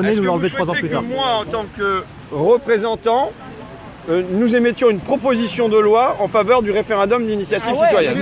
nous l'enlever trois ans plus tard. moi, en tant que représentant, euh, nous émettions une proposition de loi en faveur du référendum d'initiative ah citoyenne